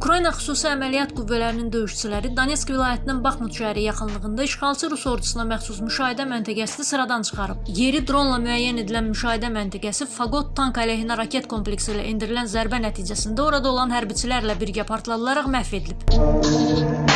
Ukrayna xüsusi əməliyyat qüvvələrinin döyüşçüləri Donetsk vilayətinin Baxmut şəhəri yaxınlığında işğalçı Rus ordusuna məxsus müşahidə məntəqəsini sıradan çıxarıb. Yeri dronla müəyyən edilən müşahidə məntəqəsi Faqot tank əleyhinə raket kompleksi ilə endirilən zərbə nəticəsində orada olan hərbiçilərlə birgə partladılaraq məhv edilib.